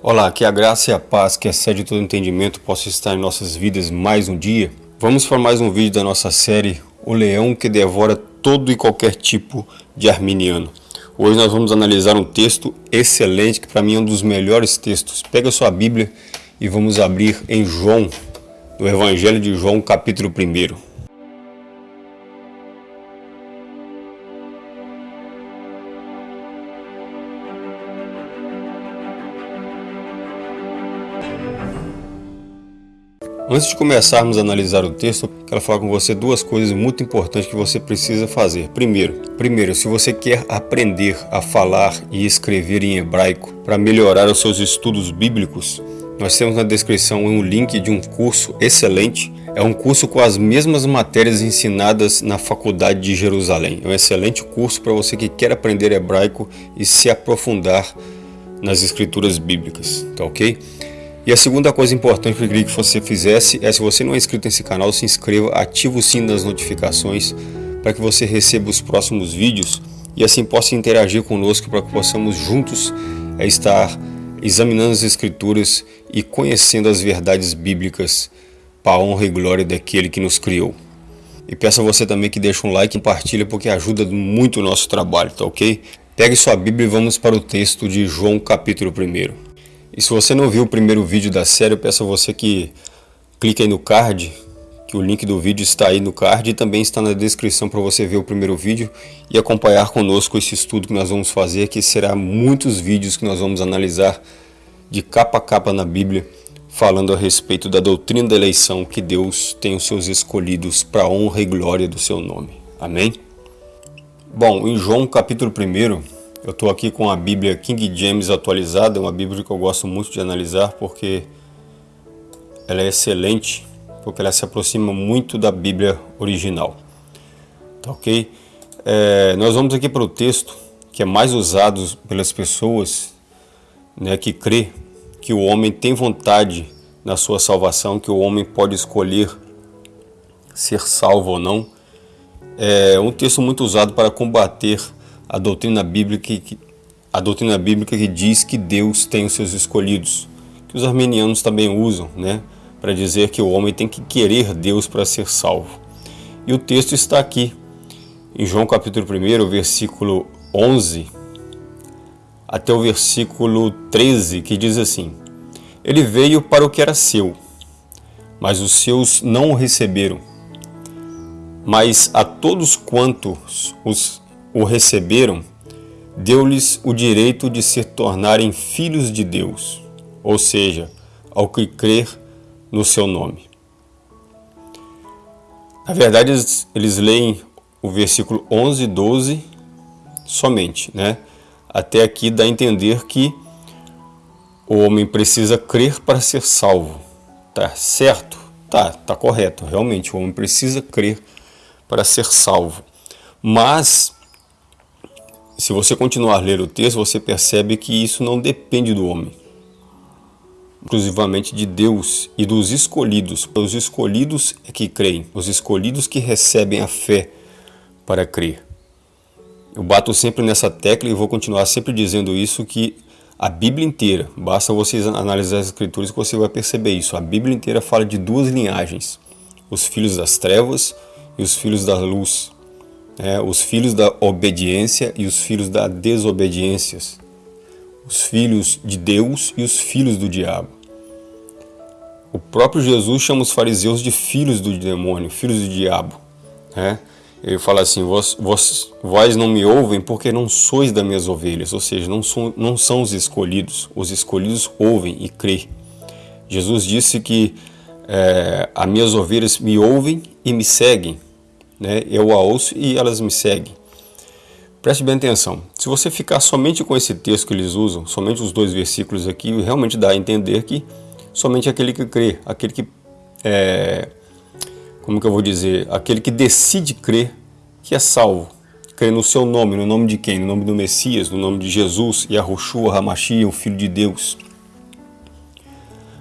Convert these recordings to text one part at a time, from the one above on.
Olá, que a graça e a paz que excede todo entendimento possa estar em nossas vidas mais um dia. Vamos para mais um vídeo da nossa série O Leão que Devora Todo e Qualquer Tipo de Arminiano. Hoje nós vamos analisar um texto excelente, que para mim é um dos melhores textos. Pega sua Bíblia e vamos abrir em João, no Evangelho de João, capítulo 1. Antes de começarmos a analisar o texto, quero falar com você duas coisas muito importantes que você precisa fazer. Primeiro, primeiro, se você quer aprender a falar e escrever em hebraico para melhorar os seus estudos bíblicos, nós temos na descrição um link de um curso excelente. É um curso com as mesmas matérias ensinadas na Faculdade de Jerusalém. É um excelente curso para você que quer aprender hebraico e se aprofundar nas escrituras bíblicas, tá ok? E a segunda coisa importante que eu queria que você fizesse é, se você não é inscrito nesse canal, se inscreva, ative o sino das notificações para que você receba os próximos vídeos e assim possa interagir conosco para que possamos juntos é, estar examinando as escrituras e conhecendo as verdades bíblicas para a honra e glória daquele que nos criou. E peço a você também que deixe um like e compartilhe porque ajuda muito o nosso trabalho, tá ok? Pegue sua Bíblia e vamos para o texto de João capítulo 1. E se você não viu o primeiro vídeo da série, eu peço a você que clique aí no card, que o link do vídeo está aí no card e também está na descrição para você ver o primeiro vídeo e acompanhar conosco esse estudo que nós vamos fazer, que será muitos vídeos que nós vamos analisar de capa a capa na Bíblia, falando a respeito da doutrina da eleição que Deus tem os seus escolhidos para honra e glória do seu nome. Amém? Bom, em João capítulo 1, eu estou aqui com a Bíblia King James atualizada, uma Bíblia que eu gosto muito de analisar porque ela é excelente, porque ela se aproxima muito da Bíblia original. Tá ok? É, nós vamos aqui para o texto que é mais usado pelas pessoas né, que crê que o homem tem vontade na sua salvação, que o homem pode escolher ser salvo ou não. É um texto muito usado para combater a doutrina bíblica que, a doutrina bíblica que diz que Deus tem os seus escolhidos, que os armenianos também usam, né, para dizer que o homem tem que querer Deus para ser salvo. E o texto está aqui, em João capítulo 1, versículo 11, até o versículo 13, que diz assim, Ele veio para o que era seu, mas os seus não o receberam. Mas a todos quantos os o receberam, deu-lhes o direito de se tornarem filhos de Deus, ou seja, ao que crer no seu nome. Na verdade, eles, leem o versículo 11 e 12 somente, né? Até aqui dá a entender que o homem precisa crer para ser salvo. Tá certo? Tá, tá correto. Realmente, o homem precisa crer para ser salvo. Mas se você continuar a ler o texto, você percebe que isso não depende do homem, exclusivamente de Deus e dos escolhidos. Os escolhidos é que creem, os escolhidos que recebem a fé para crer. Eu bato sempre nessa tecla e vou continuar sempre dizendo isso, que a Bíblia inteira, basta vocês analisar as escrituras que você vai perceber isso, a Bíblia inteira fala de duas linhagens, os filhos das trevas e os filhos da luz é, os filhos da obediência e os filhos da desobediência, os filhos de Deus e os filhos do diabo. O próprio Jesus chama os fariseus de filhos do demônio, filhos do diabo. Né? Ele fala assim, vós, vós, vós não me ouvem porque não sois das minhas ovelhas, ou seja, não, são, não são os escolhidos, os escolhidos ouvem e crê. Jesus disse que é, as minhas ovelhas me ouvem e me seguem, né? eu a ouço e elas me seguem. Preste bem atenção, se você ficar somente com esse texto que eles usam, somente os dois versículos aqui, realmente dá a entender que somente aquele que crê, aquele que, é, como que eu vou dizer, aquele que decide crer, que é salvo, crê no seu nome, no nome de quem? No nome do Messias, no nome de Jesus, Yahushua, Hamashia, o Filho de Deus.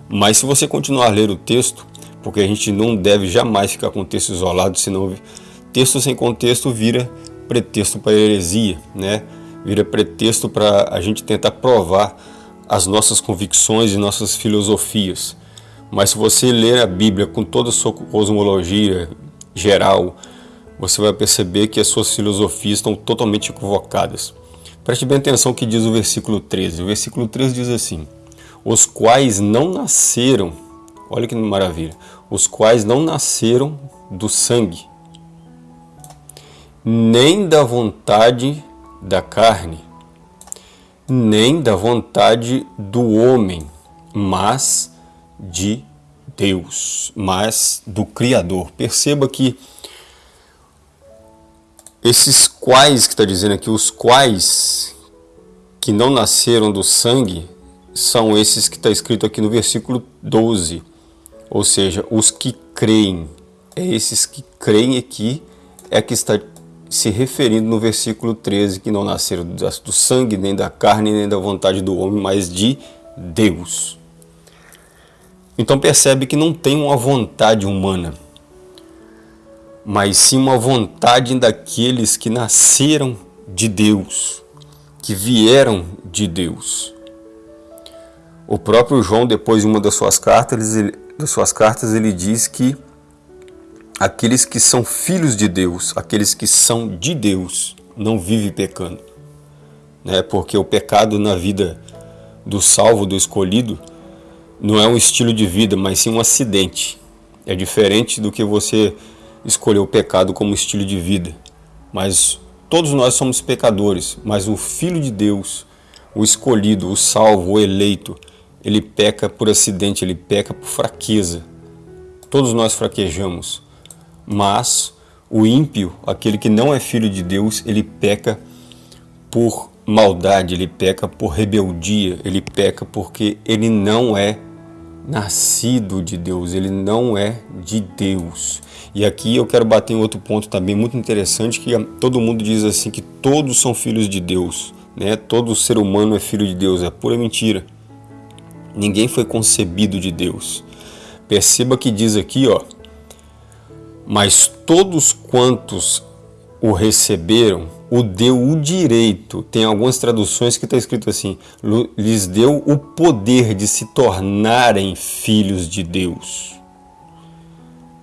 Mas se você continuar a ler o texto, porque a gente não deve jamais ficar com o texto isolado, senão texto sem contexto vira pretexto para heresia, né? vira pretexto para a gente tentar provar as nossas convicções e nossas filosofias. Mas se você ler a Bíblia com toda a sua cosmologia geral, você vai perceber que as suas filosofias estão totalmente equivocadas. Preste bem atenção que diz o versículo 13. O versículo 13 diz assim: Os quais não nasceram, olha que maravilha, os quais não nasceram do sangue, nem da vontade da carne, nem da vontade do homem, mas de Deus, mas do Criador. Perceba que esses quais que está dizendo aqui, os quais que não nasceram do sangue, são esses que está escrito aqui no versículo 12. Ou seja, os que creem. É esses que creem aqui é que está se referindo no versículo 13, que não nasceram do sangue, nem da carne, nem da vontade do homem, mas de Deus. Então percebe que não tem uma vontade humana mas sim uma vontade daqueles que nasceram de Deus, que vieram de Deus. O próprio João, depois de uma das suas cartas, ele, das suas cartas, ele diz que aqueles que são filhos de Deus, aqueles que são de Deus, não vivem pecando. Né? Porque o pecado na vida do salvo, do escolhido, não é um estilo de vida, mas sim um acidente. É diferente do que você escolheu o pecado como estilo de vida. Mas todos nós somos pecadores, mas o Filho de Deus, o escolhido, o salvo, o eleito, ele peca por acidente, ele peca por fraqueza. Todos nós fraquejamos, mas o ímpio, aquele que não é filho de Deus, ele peca por maldade, ele peca por rebeldia, ele peca porque ele não é nascido de Deus, ele não é de Deus. E aqui eu quero bater em outro ponto também muito interessante, que todo mundo diz assim que todos são filhos de Deus, né? Todo ser humano é filho de Deus, é pura mentira. Ninguém foi concebido de Deus. Perceba que diz aqui, ó, mas todos quantos o receberam, o deu o direito. Tem algumas traduções que está escrito assim: lhes deu o poder de se tornarem filhos de Deus.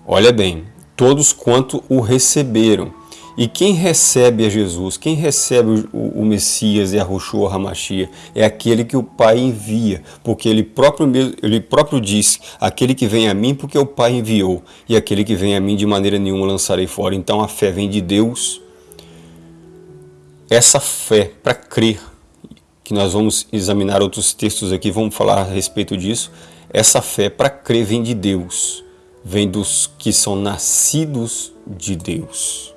Olha bem, todos quanto o receberam. E quem recebe a Jesus, quem recebe o, o Messias e a Roshua Hamashia, é aquele que o Pai envia, porque ele próprio, ele próprio disse, aquele que vem a mim porque o Pai enviou, e aquele que vem a mim de maneira nenhuma lançarei fora. Então a fé vem de Deus, essa fé para crer, que nós vamos examinar outros textos aqui, vamos falar a respeito disso, essa fé para crer vem de Deus, vem dos que são nascidos de Deus.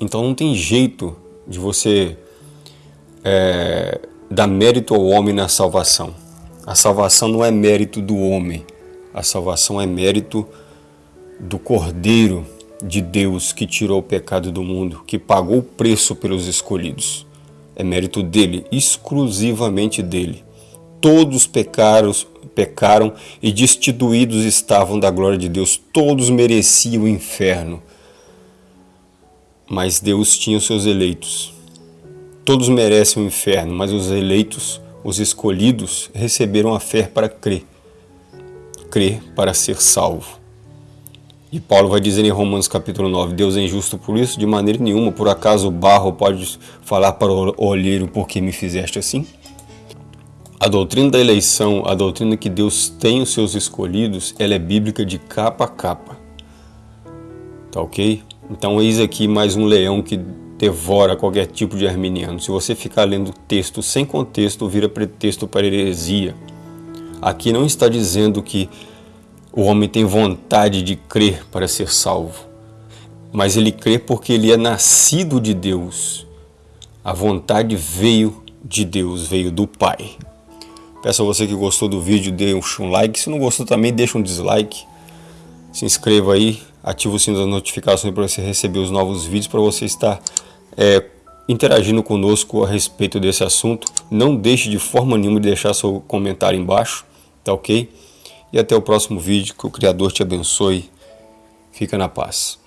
Então não tem jeito de você é, dar mérito ao homem na salvação. A salvação não é mérito do homem, a salvação é mérito do Cordeiro de Deus que tirou o pecado do mundo, que pagou o preço pelos escolhidos. É mérito dele, exclusivamente dele. Todos pecaram, pecaram e destituídos estavam da glória de Deus. Todos mereciam o inferno. Mas Deus tinha os seus eleitos. Todos merecem o inferno, mas os eleitos, os escolhidos, receberam a fé para crer. Crer para ser salvo. E Paulo vai dizer em Romanos capítulo 9, Deus é injusto por isso? De maneira nenhuma, por acaso o barro pode falar para o olheiro por que me fizeste assim? A doutrina da eleição, a doutrina que Deus tem os seus escolhidos, ela é bíblica de capa a capa. Tá ok? Então eis aqui mais um leão que devora qualquer tipo de arminiano. Se você ficar lendo texto sem contexto, vira pretexto para heresia. Aqui não está dizendo que o homem tem vontade de crer para ser salvo, mas ele crê porque ele é nascido de Deus. A vontade veio de Deus, veio do Pai. Peço a você que gostou do vídeo, dê um like. Se não gostou também, deixa um dislike. Se inscreva aí, ative o sino das notificações para você receber os novos vídeos, para você estar é, interagindo conosco a respeito desse assunto. Não deixe de forma nenhuma de deixar seu comentário embaixo, tá ok? E até o próximo vídeo. Que o Criador te abençoe. Fica na paz.